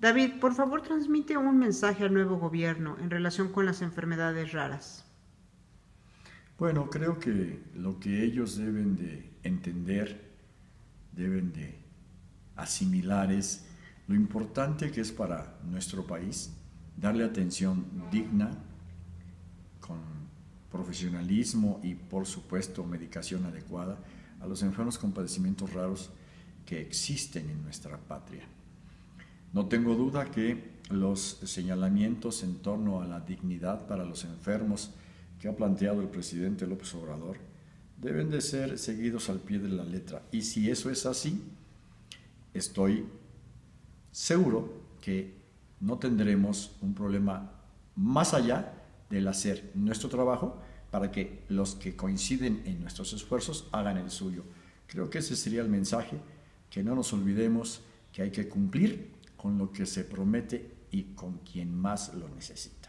David, por favor transmite un mensaje al nuevo gobierno en relación con las enfermedades raras. Bueno, creo que lo que ellos deben de entender, deben de asimilar es lo importante que es para nuestro país darle atención digna, con profesionalismo y por supuesto medicación adecuada a los enfermos con padecimientos raros que existen en nuestra patria. No tengo duda que los señalamientos en torno a la dignidad para los enfermos que ha planteado el presidente López Obrador deben de ser seguidos al pie de la letra. Y si eso es así, estoy seguro que no tendremos un problema más allá del hacer nuestro trabajo para que los que coinciden en nuestros esfuerzos hagan el suyo. Creo que ese sería el mensaje, que no nos olvidemos que hay que cumplir con lo que se promete y con quien más lo necesita.